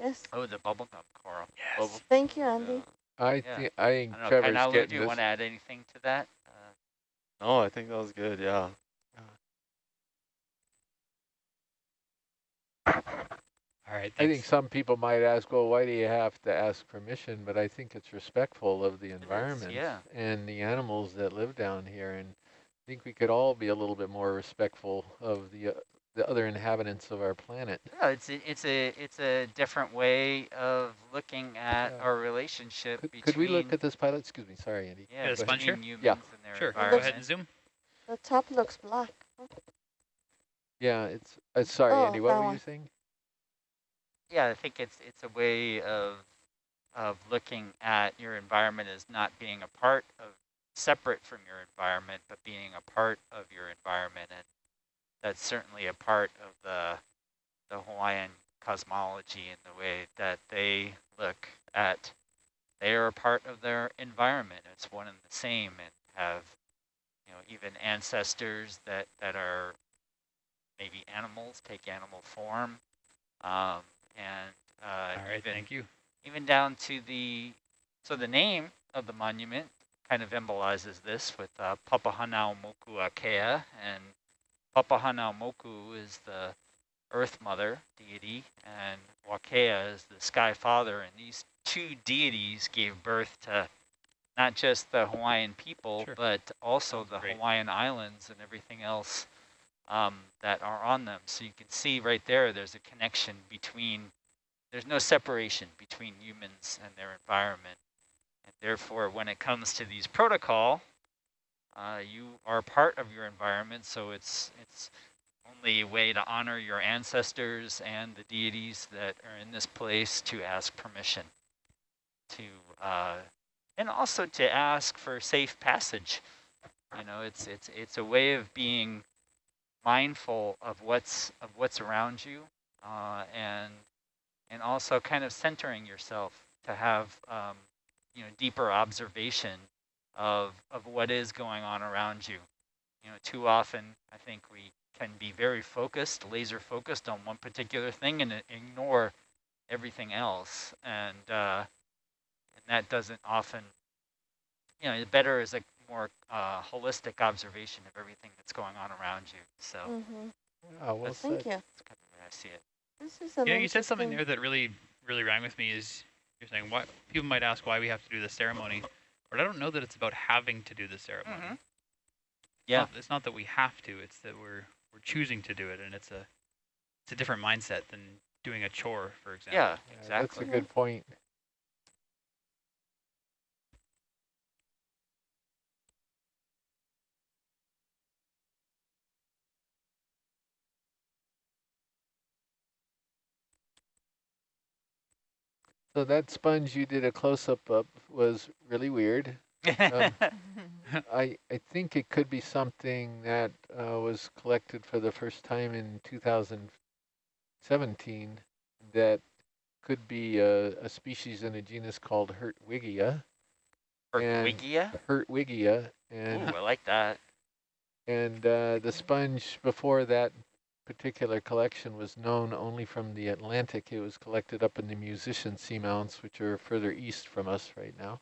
Yes. Oh, the bubblegum coral. Yes. Thank you, Andy. I Yeah. think I think I don't know, Trevor's Kainalu, getting do you this. want to add anything to that? No, I think that was good. Yeah. All right. I think some people might ask, well, why do you have to ask permission? But I think it's respectful of the is, environment yeah. and the animals that live down here. And I think we could all be a little bit more respectful of the uh, the other inhabitants of our planet. Yeah, it's a, it's a it's a different way of looking at Yeah. our relationship Could, between could we look at this pilot? Excuse me, sorry, Andy. yeah, Yeah, the sponge here? Yeah. Sure. Go ahead and zoom. The top looks black. Yeah, it's uh, sorry, Oh, Andy. What were one. you saying? Yeah, I think it's it's a way of of looking at your environment as not being a part of separate from your environment, but being a part of your environment, and that's certainly a part of the the Hawaiian cosmology and the way that they look at. They are a part of their environment. It's one and the same, and have you know even ancestors that that are maybe animals take animal form. Um, and uh, All right. even, Thank you. even down to the, so the name of the monument kind of embolizes this with uh, Papahanau Moku Akea, and Papahanau Moku is the Earth Mother deity, and Wakea is the Sky Father, and these two deities gave birth to not just the Hawaiian people, Sure. but also the great. Hawaiian Islands and everything else um, that are on them. So you can see right there, there's a connection between, there's no separation between humans and their environment. And therefore, when it comes to these protocol, uh, you are part of your environment, so it's it's only a way to honor your ancestors and the deities that are in this place to ask permission to, uh, and also to ask for safe passage. You know, it's it's it's a way of being mindful of what's of what's around you, uh, and and also kind of centering yourself to have um, you know deeper observation of of what is going on around you. You know, too often I think we can be very focused, laser focused on one particular thing and ignore everything else, and uh, and that doesn't often. You know, better is a more uh, holistic observation of everything that's going on around you. So Mm-hmm. Ah, well Thank you. that's kind of the way I see it. This is an You said something interesting- there that really, really rang with me. Is you're saying why people might ask why we have to do the ceremony, but I don't know that it's about having to do the ceremony. Mhm. It's Yeah. not- it's not that we have to. It's that we're we're choosing to do it, and it's a it's a different mindset than doing a chore, for example. Yeah, Yeah, exactly. That's a good point. So that sponge you did a close-up of was really weird. Um, I, I think it could be something that uh, was collected for the first time in 2017 that could be a, a species in a genus called Hertwigia. and- Wigia? Hertwigia. Ooh, And, I like that. and uh, the sponge before that particular collection was known only from the Atlantic. It was collected up in the Musicians Seamounts, which are further east from us right now.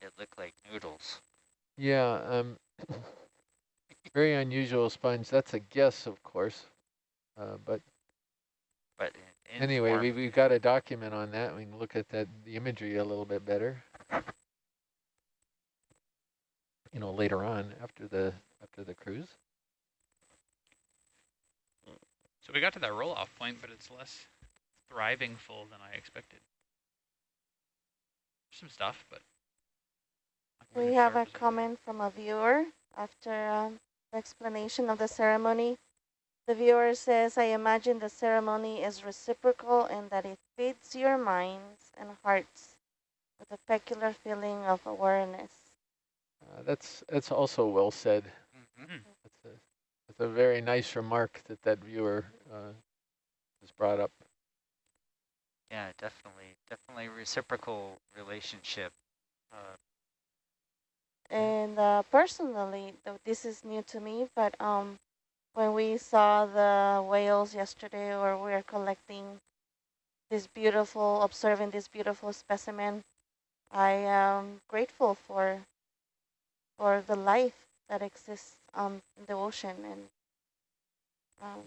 It looked like noodles. Yeah, um, Very unusual sponge. That's a guess, of course. Uh, but But anyway, we, we've got a document on that. We can look at that the imagery a little bit better. You know, later on after the after the cruise. So we got to that roll-off point, but it's less thriving full than I expected. Some stuff, but. We have a comment from a viewer after um, the explanation of the ceremony. The viewer says, I imagine the ceremony is reciprocal and that it feeds your minds and hearts with a peculiar feeling of awareness. Uh, that's that's also well said. Mhm. That's a that's a very nice remark that that viewer uh, has brought up. Yeah, definitely, definitely reciprocal relationship. Uh, And uh, personally, though this is new to me, but um, when we saw the whales yesterday, or we are collecting this beautiful, observing this beautiful specimen, I am grateful for for the life that exists um in the ocean and um.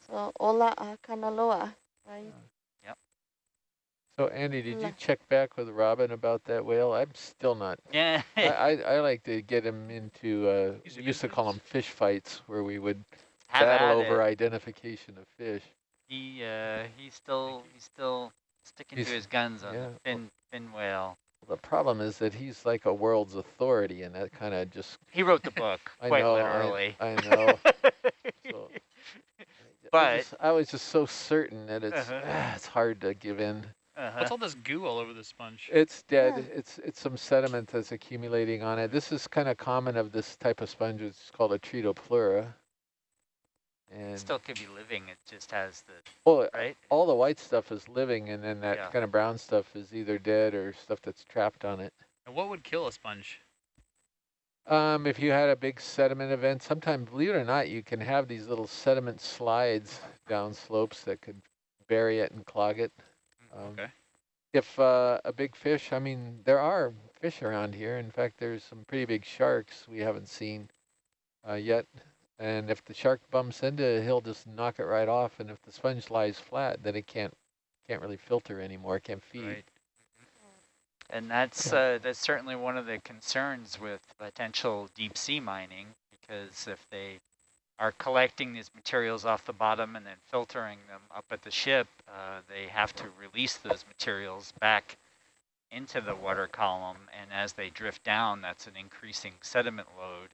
So ola a kanaloa, right? Yep. So Andy, did you check back with Robin about that whale? I'm still not. yeah, I, I, I like to get him into, uh, we used to call them fish fights, where we would have battle over it. identification of fish. He uh, he's still he's still sticking He's- to his guns on yeah. the fin fin whale. The problem is that he's like a world's authority, and that kind of just, He wrote the book I quite know, literally. I, I know. So, I But- just- I was just so certain that it's, Uh-huh. ah, it's hard to give in. uh-huh. What's all this goo all over the sponge? It's dead. Yeah. It's it's some sediment that's accumulating on it. This is kind of common of this type of sponge. It's called a Tretopleura. And still could be living. It just has the well, right. all the white stuff is living, and then that Yeah. kind of brown stuff is either dead or stuff that's trapped on it. And what would kill a sponge? Um, if you had a big sediment event, sometimes, believe it or not, you can have these little sediment slides down slopes that could bury it and clog it. Um, Okay. If uh, a big fish, I mean, there are fish around here. In fact, there's some pretty big sharks we haven't seen uh, yet. And if the shark bumps into it, he'll just knock it right off. And if the sponge lies flat, then it can't can't really filter anymore, can't feed. Right. And that's uh, that's certainly one of the concerns with potential deep sea mining, because if they are collecting these materials off the bottom and then filtering them up at the ship, uh, they have to release those materials back into the water column. And as they drift down, that's an increasing sediment load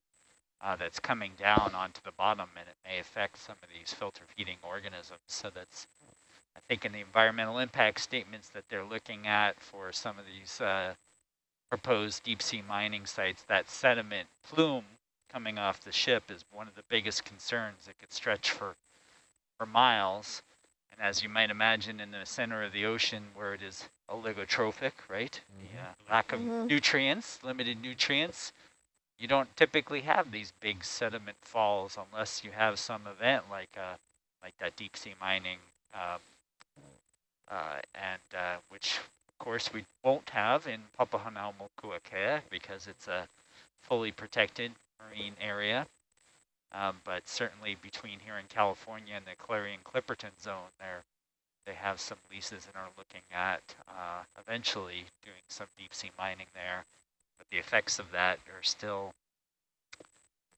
uh, that's coming down onto the bottom, and it may affect some of these filter feeding organisms. So that's I think in the environmental impact statements that they're looking at for some of these uh, proposed deep sea mining sites, that sediment plume coming off the ship is one of the biggest concerns. It could stretch for, for miles. And as you might imagine in the center of the ocean where it is oligotrophic, right? The uh, lack of Mhm. nutrients, limited nutrients, you don't typically have these big sediment falls unless you have some event like uh, like that deep sea mining um, uh, and uh, which of course we won't have in Papahanaumokuakea because it's a fully protected marine area. Um, but certainly between here in California and the Clarion Clipperton zone, there they have some leases and are looking at uh, eventually doing some deep sea mining there. But the effects of that are still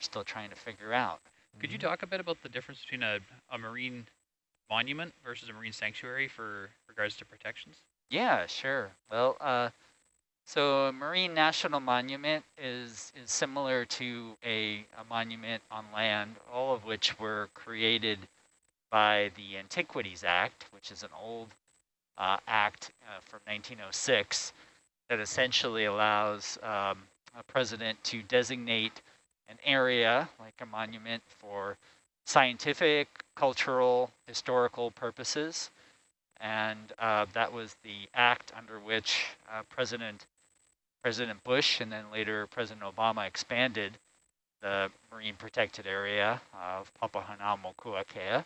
still trying to figure out. Could you Mhm. talk a bit about the difference between a, a marine monument versus a marine sanctuary for regards to protections? Yeah, sure. Well, uh, so a marine national monument is is similar to a, a monument on land, all of which were created by the Antiquities Act, which is an old uh, act uh, from 1906 that essentially allows um, a president to designate an area like a monument for scientific, cultural, historical purposes. And uh, that was the act under which uh, President President Bush and then later President Obama expanded the marine protected area of Papahanaumokuakea.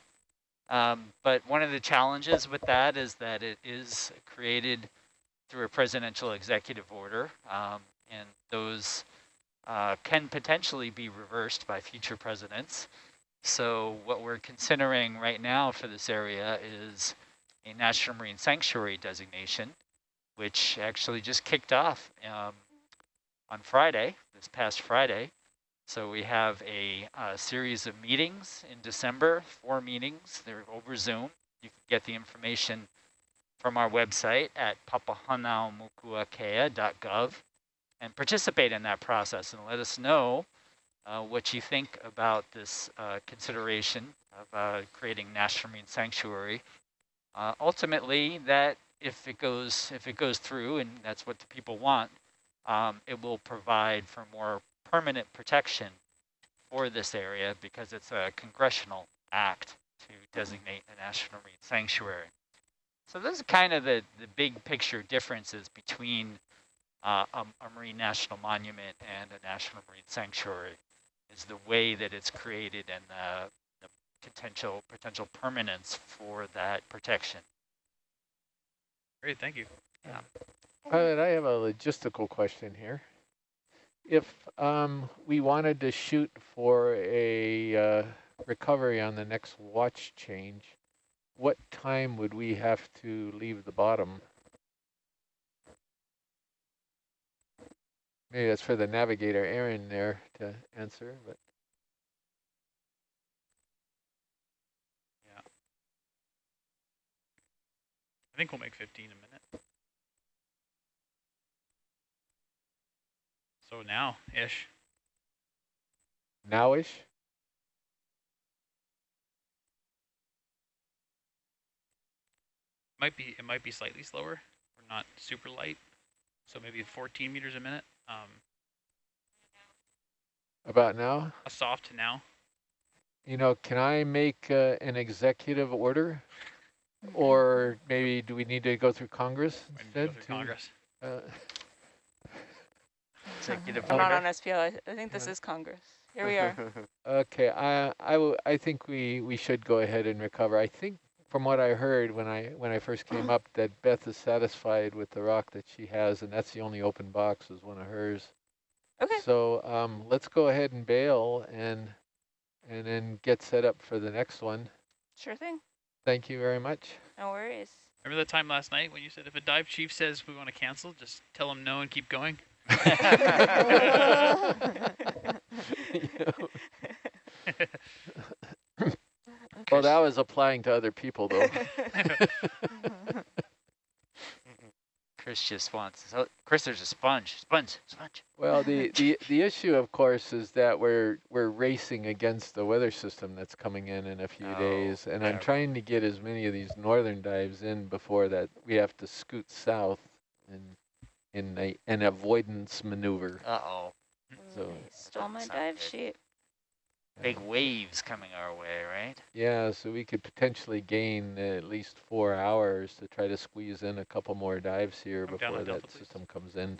Um, but one of the challenges with that is that it is created through a presidential executive order, um, and those uh, can potentially be reversed by future presidents. So what we're considering right now for this area is a National Marine Sanctuary designation, which actually just kicked off um, on Friday, this past Friday. So we have a, a, series of meetings in December, four meetings, they're over Zoom. You can get the information from our website at papahanaumokuakea.gov and participate in that process and let us know uh, what you think about this uh, consideration of uh, creating National Marine Sanctuary. Uh, ultimately, that if it goes if it goes through, and that's what the people want, um, it will provide for more permanent protection for this area because it's a congressional act to designate a National Marine Sanctuary. So those are kind of the, the big picture differences between uh, a, a, marine national monument and a national marine sanctuary is the way that it's created and the, the potential potential permanence for that protection. Great, thank you. Yeah. Pilot, I have a logistical question here. If um, we wanted to shoot for a uh, recovery on the next watch change, what time would we have to leave the bottom? Maybe that's for the navigator Aaron there to answer, but. Yeah. I think we'll make 15 a minute. So now-ish. Now-ish? Might be it might be slightly slower. We're not super light, so maybe 14 meters a minute. Um, About now? A soft now. You know, can I make uh, an executive order? Or maybe do we need to go through Congress instead? Go through Congress. Uh, Executive I'm not order. on SPL. I, I think this Yeah. is Congress. Here we are. Okay, I I, w I think we we should go ahead and recover. I think from what I heard when I when I first came up that Beth is satisfied with the rock that she has, and that's the only open box is one of hers. Okay. So um, let's go ahead and bail and and then get set up for the next one. Sure thing. Thank you very much. No worries. Remember the time last night when you said if a dive chief says we want to cancel, just tell him no and keep going? Well, that was applying to other people though. Chris just wants. So Chris, there's a sponge, sponge, sponge. Well, the, the, the issue, of course, is that we're we're racing against the weather system that's coming in in a few Oh, days, and I'm trying to get as many of these northern dives in before that we have to scoot south in in a, an avoidance maneuver. Uh oh, So Stole my dive good. sheet. Big waves coming our way, right? yeah, so we could potentially gain at least four hours to try to squeeze in a couple more dives here Come before that delta, please. system comes in.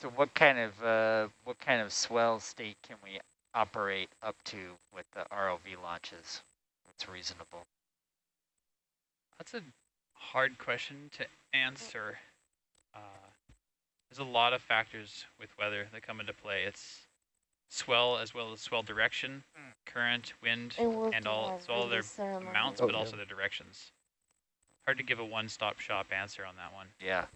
So what kind of uh, what kind of swell state can we operate up to with the ROV launches? That's reasonable. That's a hard question to answer. Uh, there's a lot of factors with weather that come into play. It's swell as well as swell direction, Mm. current, wind, And and all so all their release ceremony. amounts, Oh, but also their directions. Hard to give a one-stop shop answer on that one. Yeah.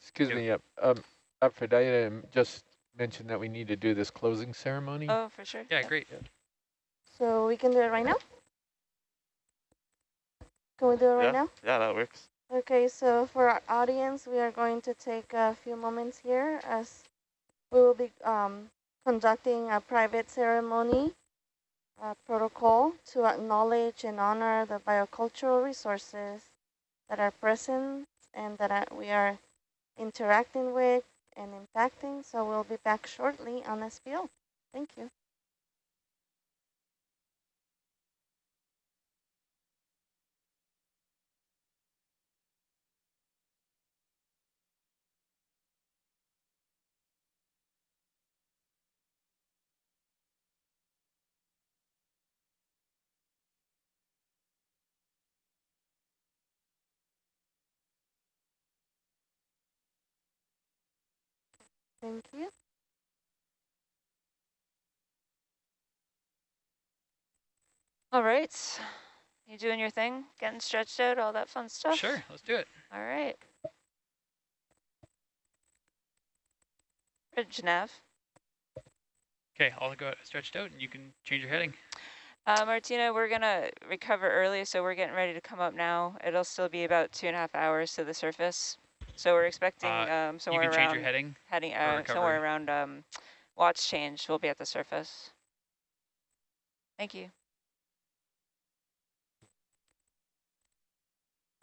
Excuse Yeah. me, uh, um, Aphrodite just mentioned that we need to do this closing ceremony. Oh, for sure. Yeah, great. Yeah. So we can do it right now? Can we do it right yeah, now? yeah, that works. Okay, so for our audience, we are going to take a few moments here as we will be um, conducting a private ceremony protocol to acknowledge and honor the biocultural resources that are present and that we are interacting with and impacting. So we'll be back shortly on SPL. Thank you. Thank you. All right. You doing your thing? Getting stretched out, all that fun stuff? Sure, let's do it. All right. Bridge nav. Okay, I'll go stretched out and you can change your heading. Uh, Martina, we're going to recover early, so we're getting ready to come up now. It'll still be about two and a half hours to the surface. So we're expecting Uh, um, You somewhere can change around your heading. heading uh, somewhere around um, watch change. We'll be at the surface. Thank you.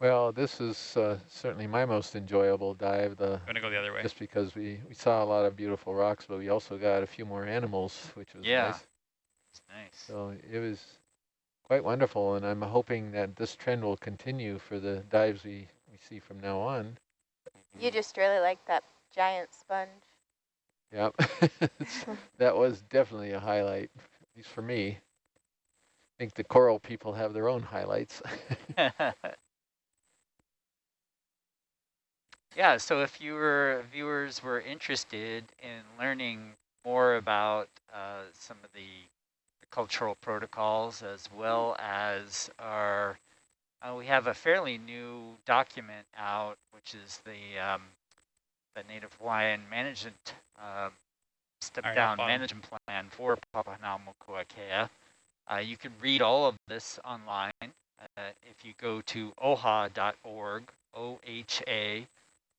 Well, this is uh, certainly my most enjoyable dive. The Gonna go the other way. just because we we saw a lot of beautiful rocks, but we also got a few more animals, which was Yeah. nice. It's nice. So it was quite wonderful, and I'm hoping that this trend will continue for the dives we we see from now on. You just really like that giant sponge. Yep, that was definitely a highlight, at least for me. I think the coral people have their own highlights. yeah, so if you were viewers were interested in learning more about uh, some of the cultural protocols as well as our, uh, we have a fairly new document out, which is the um, the Native Hawaiian Management um, Step right, Down. Management Plan for Papahanaumokuakea. Uh, you can read all of this online uh, if you go to oha.org, O-H-A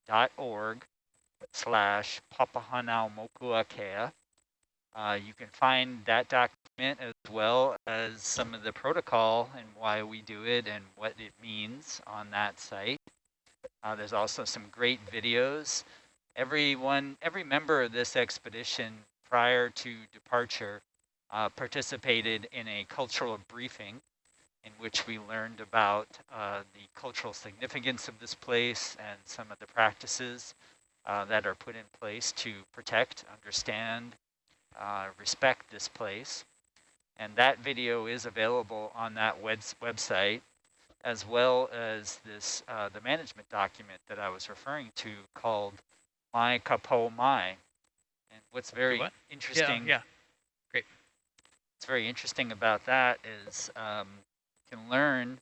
dot org slash Papahanaumokuakea. Uh, you can find that document as well as some of the protocol and why we do it and what it means on that site. Uh, there's also some great videos. Everyone, every member of this expedition prior to departure uh, participated in a cultural briefing in which we learned about uh, the cultural significance of this place and some of the practices uh, that are put in place to protect, understand, uh, respect this place. And that video is available on that webs website, as well as this uh, the management document that I was referring to called Mai Ka Po Mai. And what's very what? interesting Yeah, yeah. great. what's very interesting about that is um, you can learn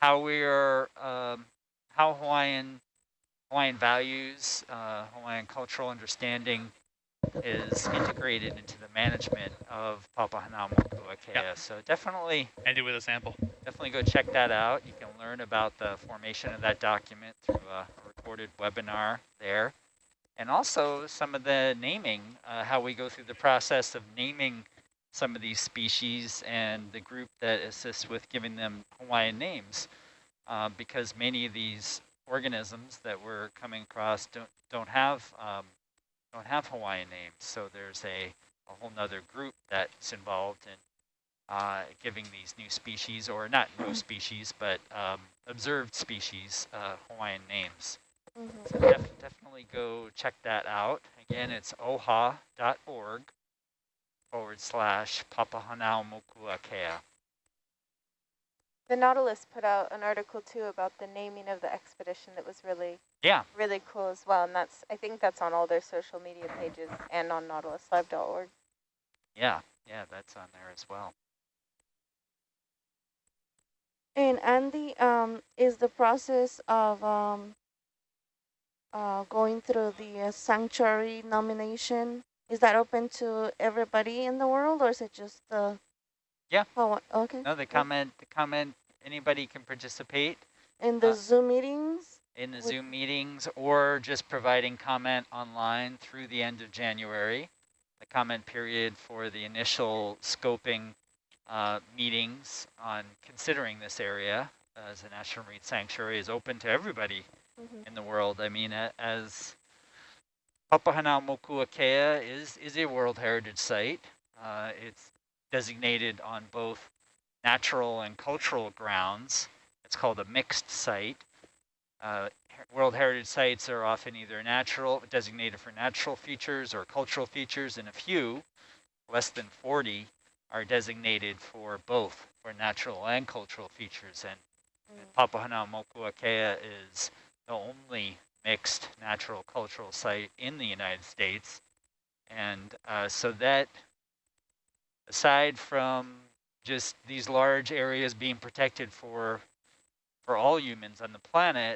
how we are, um, how Hawaiian Hawaiian values, uh, Hawaiian cultural understanding is integrated into the management of Papahanaumokuakea. Yep. So definitely, Ended with a sample. definitely go check that out. You can learn about the formation of that document through a recorded webinar there. And also some of the naming, uh, how we go through the process of naming some of these species and the group that assists with giving them Hawaiian names. Uh, because many of these organisms that we're coming across don't, don't have um, don't have Hawaiian names. So there's a, a whole nother group that's involved in uh, giving these new species, or not new species, but um, observed species, uh, Hawaiian names. Mhm. So def definitely go check that out. Again, it's oha.org forward slash Papahanaumokuakea. The Nautilus put out an article too about the naming of the expedition that was really, Yeah, really cool as well. And that's, I think that's on all their social media pages and on nautiluslive.org. yeah, yeah, that's on there as well. And Andy, um, is the process of um, uh, going through the uh, sanctuary nomination, is that open to everybody in the world or is it just uh, Yeah. Hawa- okay. No, the comment, the comment, anybody can participate In the uh, Zoom meetings? in the Zoom meetings or just providing comment online through the end of January. The comment period for the initial scoping uh, meetings on considering this area as a National Marine Sanctuary is open to everybody Mhm. in the world. I mean, as Papahanaumokuakea is, is a World Heritage Site. Uh, it's designated on both natural and cultural grounds. It's called a mixed site. Uh, World Heritage Sites are often either natural, designated for natural features or cultural features, and a few, less than 40, are designated for both, for natural and cultural features. And Mm. Papahanaumokuakea is the only mixed natural cultural site in the United States. And uh, so that, aside from just these large areas being protected for for all humans on the planet